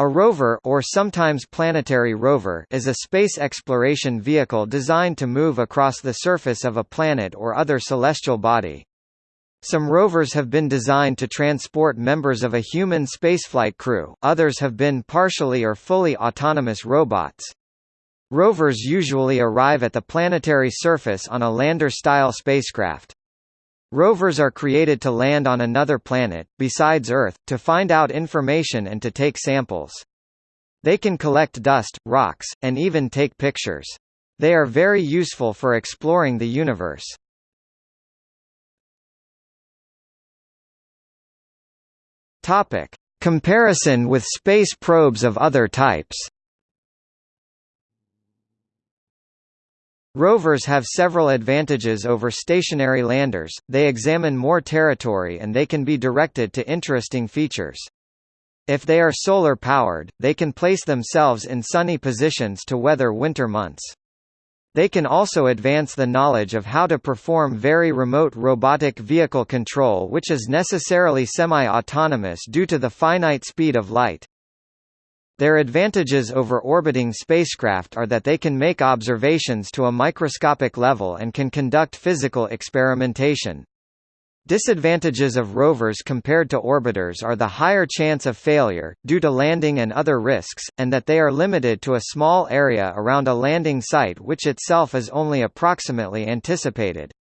A rover or sometimes planetary rover is a space exploration vehicle designed to move across the surface of a planet or other celestial body. Some rovers have been designed to transport members of a human spaceflight crew, others have been partially or fully autonomous robots. Rovers usually arrive at the planetary surface on a lander-style spacecraft. Rovers are created to land on another planet, besides Earth, to find out information and to take samples. They can collect dust, rocks, and even take pictures. They are very useful for exploring the universe. Topic. Comparison with space probes of other types Rovers have several advantages over stationary landers, they examine more territory and they can be directed to interesting features. If they are solar-powered, they can place themselves in sunny positions to weather winter months. They can also advance the knowledge of how to perform very remote robotic vehicle control which is necessarily semi-autonomous due to the finite speed of light. Their advantages over orbiting spacecraft are that they can make observations to a microscopic level and can conduct physical experimentation. Disadvantages of rovers compared to orbiters are the higher chance of failure, due to landing and other risks, and that they are limited to a small area around a landing site which itself is only approximately anticipated.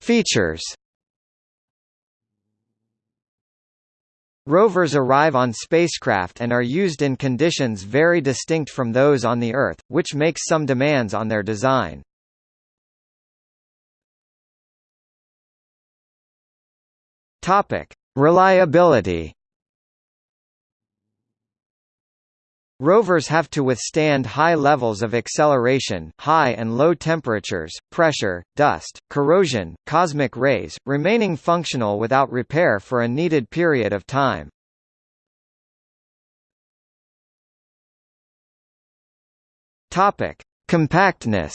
Features Rovers arrive on spacecraft and are used in conditions very distinct from those on the Earth, which makes some demands on their design. Reliability. Rovers have to withstand high levels of acceleration, high and low temperatures, pressure, dust, corrosion, cosmic rays, remaining functional without repair for a needed period of time. Topic: Compactness.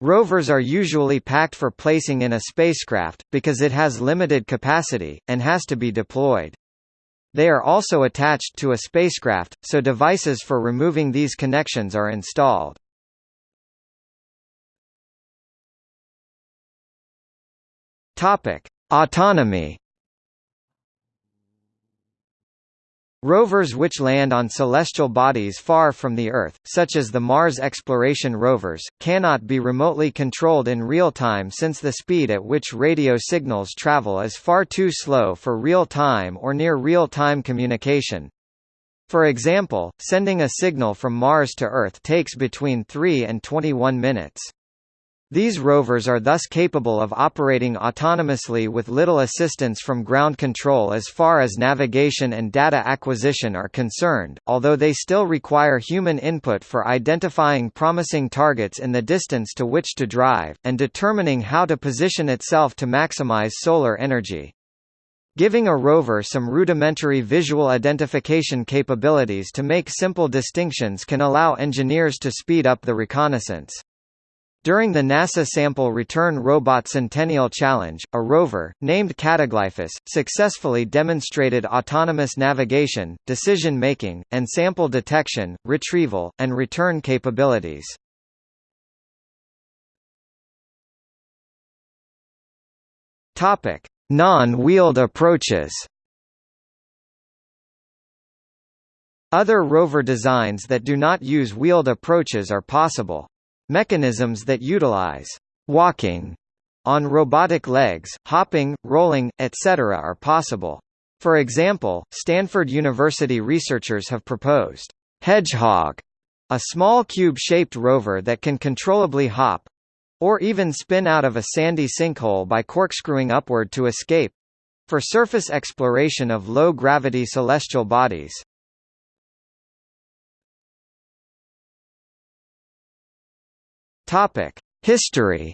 Rovers are usually packed for placing in a spacecraft, because it has limited capacity, and has to be deployed. They are also attached to a spacecraft, so devices for removing these connections are installed. Autonomy. Rovers which land on celestial bodies far from the Earth, such as the Mars exploration rovers, cannot be remotely controlled in real time since the speed at which radio signals travel is far too slow for real-time or near real-time communication. For example, sending a signal from Mars to Earth takes between 3 and 21 minutes. These rovers are thus capable of operating autonomously with little assistance from ground control as far as navigation and data acquisition are concerned, although they still require human input for identifying promising targets in the distance to which to drive, and determining how to position itself to maximize solar energy. Giving a rover some rudimentary visual identification capabilities to make simple distinctions can allow engineers to speed up the reconnaissance. During the NASA Sample Return Robot Centennial Challenge, a rover, named Cataglyphis, successfully demonstrated autonomous navigation, decision-making, and sample detection, retrieval, and return capabilities. Non-wheeled approaches Other rover designs that do not use wheeled approaches are possible. Mechanisms that utilize walking on robotic legs, hopping, rolling, etc. are possible. For example, Stanford University researchers have proposed Hedgehog, a small cube-shaped rover that can controllably hop or even spin out of a sandy sinkhole by corkscrewing upward to escape for surface exploration of low-gravity celestial bodies. Topic: History.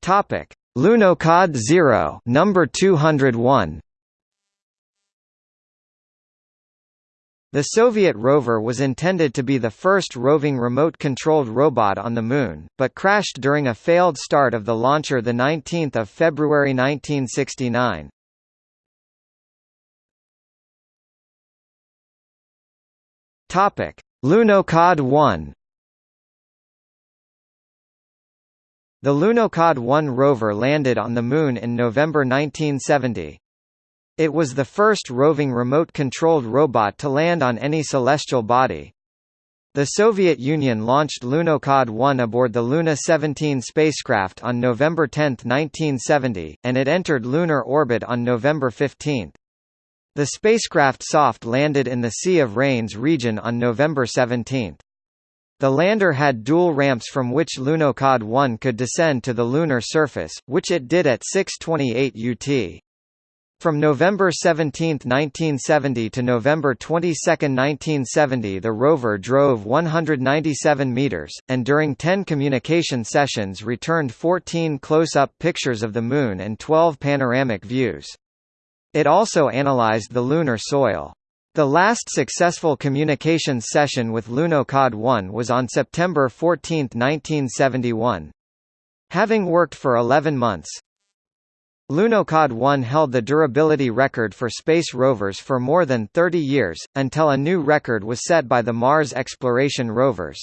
Topic: Lunokhod 0, number 201. The Soviet rover was intended to be the first roving remote-controlled robot on the Moon, but crashed during a failed start of the launcher 19 February 1969. Lunokhod 1 The Lunokhod 1 rover landed on the Moon in November 1970. It was the first roving remote-controlled robot to land on any celestial body. The Soviet Union launched Lunokhod 1 aboard the Luna 17 spacecraft on November 10, 1970, and it entered lunar orbit on November 15. The spacecraft soft landed in the Sea of Rains region on November 17. The lander had dual ramps from which Lunokhod 1 could descend to the lunar surface, which it did at 6:28 UT. From November 17, 1970 to November 22, 1970 the rover drove 197 meters, and during 10 communication sessions returned 14 close-up pictures of the Moon and 12 panoramic views. It also analyzed the lunar soil. The last successful communications session with Lunokhod 1 was on September 14, 1971. Having worked for 11 months, Lunokhod 1 held the durability record for space rovers for more than 30 years, until a new record was set by the Mars exploration rovers.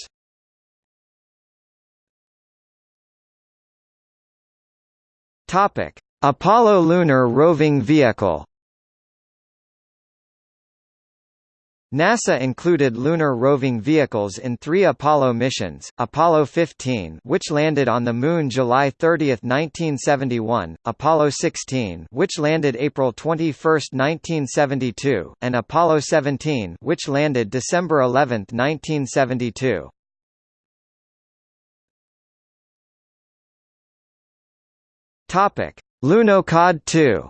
Apollo lunar roving vehicle NASA included lunar roving vehicles in three Apollo missions, Apollo 15 which landed on the Moon July 30, 1971, Apollo 16 which landed April 21, 1972, and Apollo 17 which landed December 11, 1972. Lunokhod 2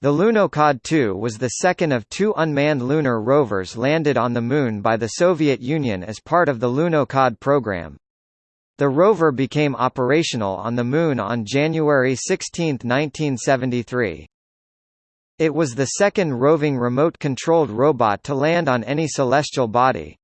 The Lunokhod 2 was the second of two unmanned lunar rovers landed on the Moon by the Soviet Union as part of the Lunokhod program. The rover became operational on the Moon on January 16, 1973. It was the second roving remote-controlled robot to land on any celestial body.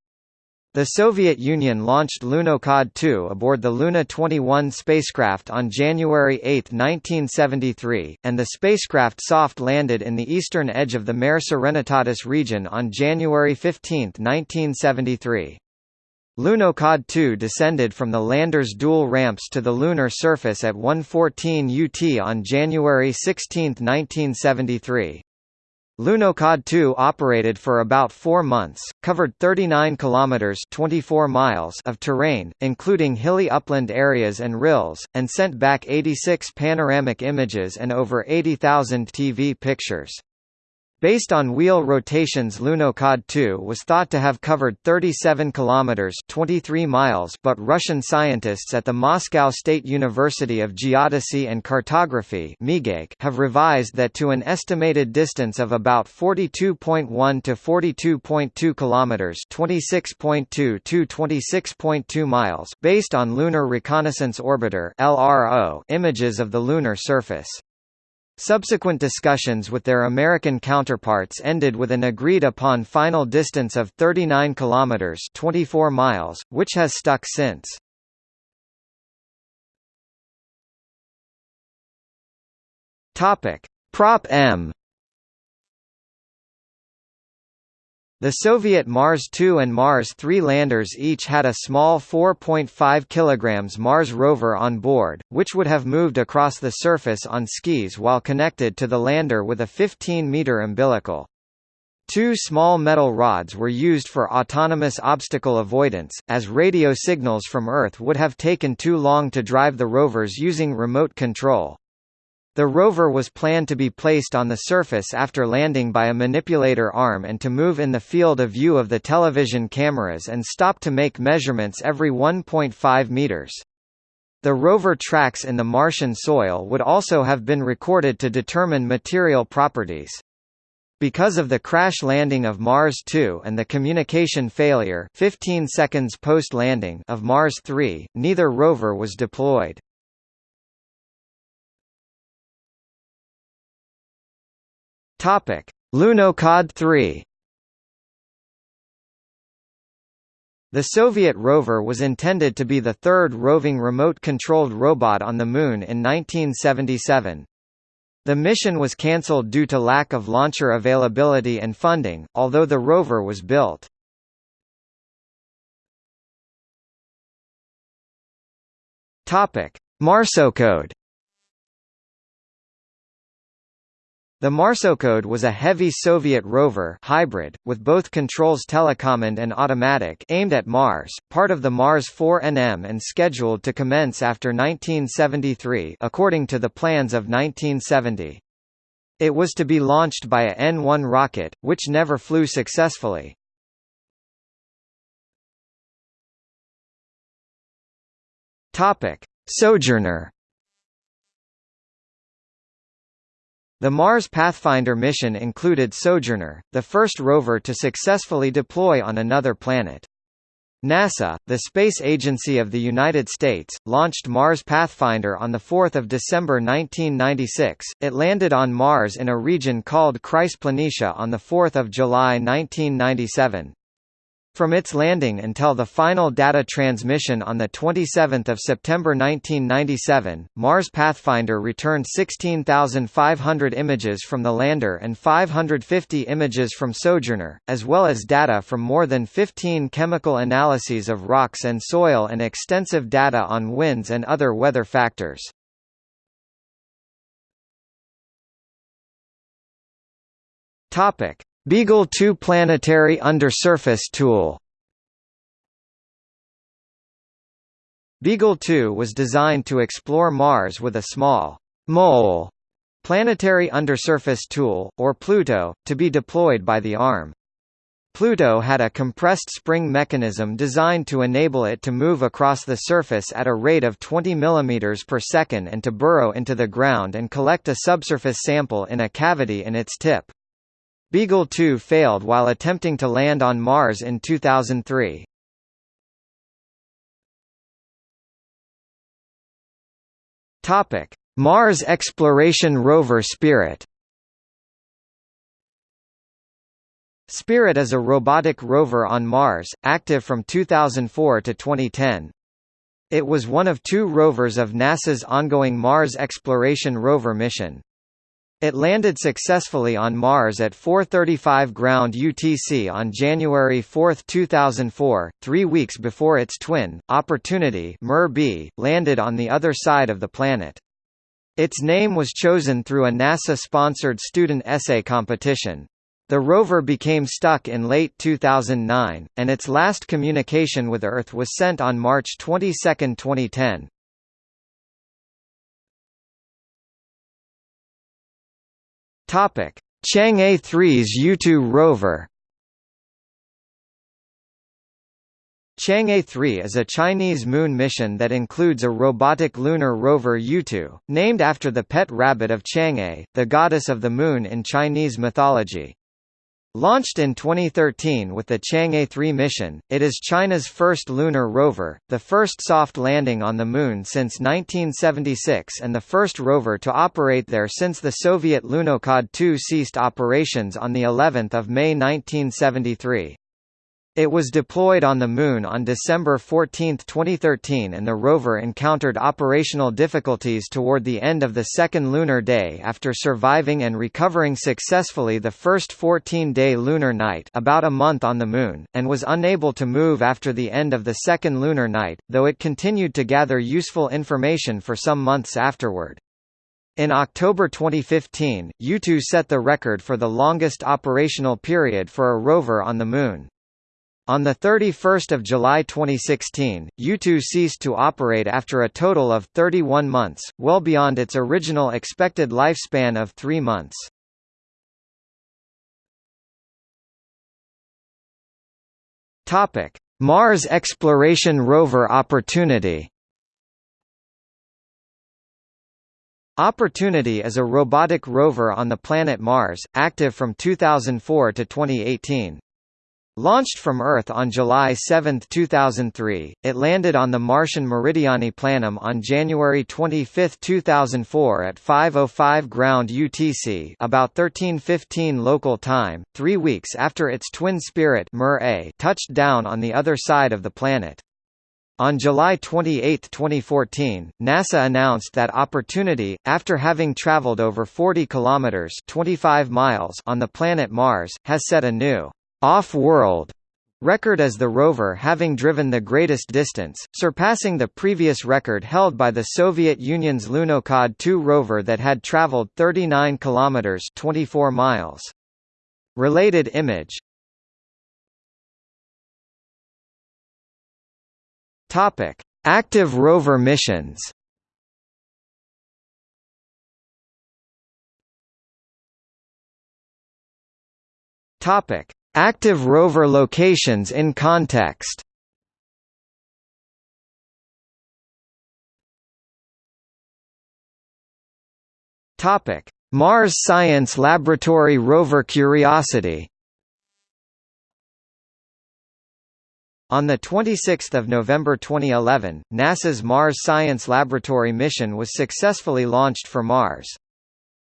The Soviet Union launched Lunokhod 2 aboard the Luna 21 spacecraft on January 8, 1973, and the spacecraft soft landed in the eastern edge of the Mare Serenitatis region on January 15, 1973. Lunokhod 2 descended from the lander's dual ramps to the lunar surface at 1:14 UT on January 16, 1973. Lunokhod 2 operated for about four months, covered 39 kilometers (24 miles) of terrain, including hilly upland areas and rills, and sent back 86 panoramic images and over 80,000 TV pictures. Based on wheel rotations Lunokhod 2 was thought to have covered 37 kilometers 23 miles but Russian scientists at the Moscow State University of Geodesy and Cartography have revised that to an estimated distance of about 42.1 to 42.2 kilometers 26.2 to 26.2 miles based on Lunar Reconnaissance Orbiter (LRO) images of the lunar surface. Subsequent discussions with their American counterparts ended with an agreed-upon final distance of 39 kilometers (24 miles), which has stuck since. Topic: PrOP-M The Soviet Mars 2 and Mars 3 landers each had a small 4.5 kg Mars rover on board, which would have moved across the surface on skis while connected to the lander with a 15-meter umbilical. Two small metal rods were used for autonomous obstacle avoidance, as radio signals from Earth would have taken too long to drive the rovers using remote control. The rover was planned to be placed on the surface after landing by a manipulator arm and to move in the field of view of the television cameras and stop to make measurements every 1.5 meters. The rover tracks in the Martian soil would also have been recorded to determine material properties. Because of the crash landing of Mars 2 and the communication failure 15 seconds post-landing of Mars 3, neither rover was deployed. Topic: Lunokhod 3 The Soviet rover was intended to be the third roving remote-controlled robot on the Moon in 1977. The mission was cancelled due to lack of launcher availability and funding, although the rover was built. Marsokhod The Marsokhod was a heavy Soviet rover hybrid, with both controls telecommand and automatic aimed at Mars, part of the Mars 4NM and scheduled to commence after 1973 according to the plans of 1970. It was to be launched by a N-1 rocket, which never flew successfully. Sojourner The Mars Pathfinder mission included Sojourner, the first rover to successfully deploy on another planet. NASA, the space agency of the United States, launched Mars Pathfinder on 4 December 1996. It landed on Mars in a region called Chryse Planitia on 4 July 1997. From its landing until the final data transmission on 27 September 1997, Mars Pathfinder returned 16,500 images from the lander and 550 images from Sojourner, as well as data from more than 15 chemical analyses of rocks and soil and extensive data on winds and other weather factors. Beagle 2 planetary undersurface tool Beagle 2 was designed to explore Mars with a small mole planetary undersurface tool, or Pluto, to be deployed by the arm. Pluto had a compressed spring mechanism designed to enable it to move across the surface at a rate of 20 mm per second and to burrow into the ground and collect a subsurface sample in a cavity in its tip. Beagle 2 failed while attempting to land on Mars in 2003. Topic: Mars exploration rover Spirit. Spirit is a robotic rover on Mars, active from 2004 to 2010. It was one of two rovers of NASA's ongoing Mars Exploration Rover mission. It landed successfully on Mars at 4:35 ground UTC on January 4, 2004, 3 weeks before its twin, Opportunity (MER-B), landed on the other side of the planet. Its name was chosen through a NASA-sponsored student essay competition. The rover became stuck in late 2009, and its last communication with Earth was sent on March 22, 2010. Chang'e 3's Yutu rover. Chang'e 3 is a Chinese moon mission that includes a robotic lunar rover Yutu, named after the pet rabbit of Chang'e, the goddess of the moon in Chinese mythology. Launched in 2013 with the Chang'e 3 mission, it is China's first lunar rover, the first soft landing on the Moon since 1976 and the first rover to operate there since the Soviet Lunokhod 2 ceased operations on of May 1973. It was deployed on the Moon on December 14, 2013 and the rover encountered operational difficulties toward the end of the second lunar day after surviving and recovering successfully the first 14-day lunar night about a month on the Moon, and was unable to move after the end of the second lunar night, though it continued to gather useful information for some months afterward. In October 2015, Yutu set the record for the longest operational period for a rover on the Moon. On 31 July 2016, Yutu ceased to operate after a total of 31 months, well beyond its original expected lifespan of three months. Mars exploration rover Opportunity Opportunity is a robotic rover on the planet Mars, active from 2004 to 2018. Launched from Earth on July 7, 2003, it landed on the Martian Meridiani Planum on January 25, 2004 at 5.05 ground UTC about 13.15 local time, three weeks after its twin Spirit touched down on the other side of the planet. On July 28, 2014, NASA announced that Opportunity, after having traveled over 40 kilometers (25 miles) on the planet Mars, has set a new off-world record as the rover having driven the greatest distance, surpassing the previous record held by the Soviet Union's Lunokhod 2 rover that had traveled 39 kilometers 24 miles. Related image Topic: Active rover missions. Topic: Active rover locations in context Topic: Mars Science Laboratory rover Curiosity. On 26 November 2011, NASA's Mars Science Laboratory mission was successfully launched for Mars.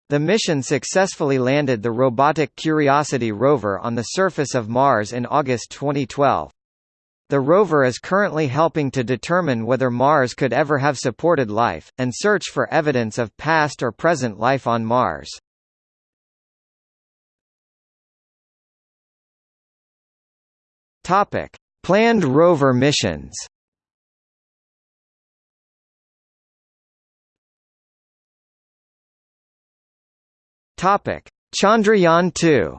The mission successfully landed the robotic Curiosity rover on the surface of Mars in August 2012. The rover is currently helping to determine whether Mars could ever have supported life, and search for evidence of past or present life on Mars. Planned rover missions Topic: Chandrayaan-2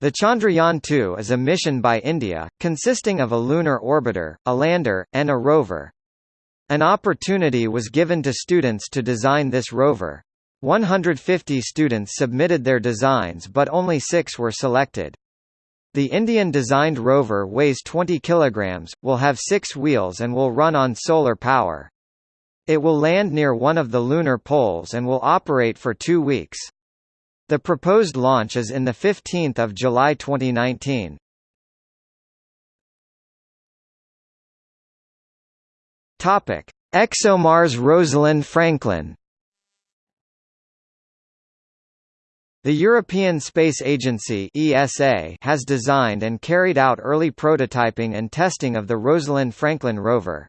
The Chandrayaan-2 is a mission by India, consisting of a lunar orbiter, a lander, and a rover. An opportunity was given to students to design this rover. 150 students submitted their designs but only six were selected. The Indian-designed rover weighs 20 kilograms, will have six wheels and will run on solar power. It will land near one of the lunar poles and will operate for two weeks. The proposed launch is in 15 July 2019. Topic: ExoMars Rosalind Franklin. The European Space Agency (ESA) has designed and carried out early prototyping and testing of the Rosalind Franklin rover.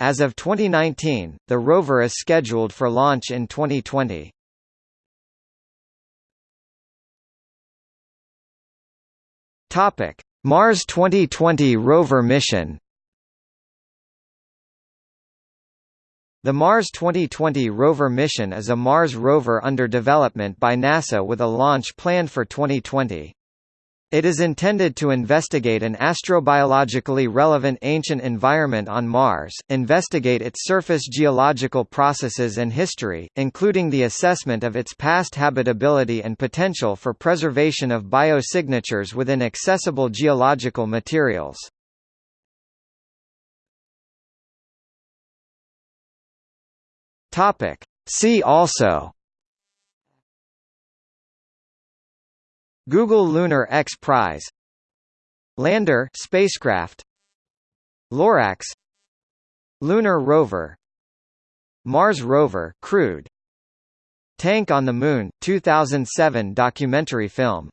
As of 2019, the rover is scheduled for launch in 2020. Topic: Mars 2020 rover mission. The Mars 2020 rover mission is a Mars rover under development by NASA with a launch planned for 2020. It is intended to investigate an astrobiologically relevant ancient environment on Mars, investigate its surface geological processes and history, including the assessment of its past habitability and potential for preservation of biosignatures within accessible geological materials. See also Google Lunar X Prize Lander spacecraft Lorax Lunar rover Mars rover crewed Tank on the Moon 2007 documentary film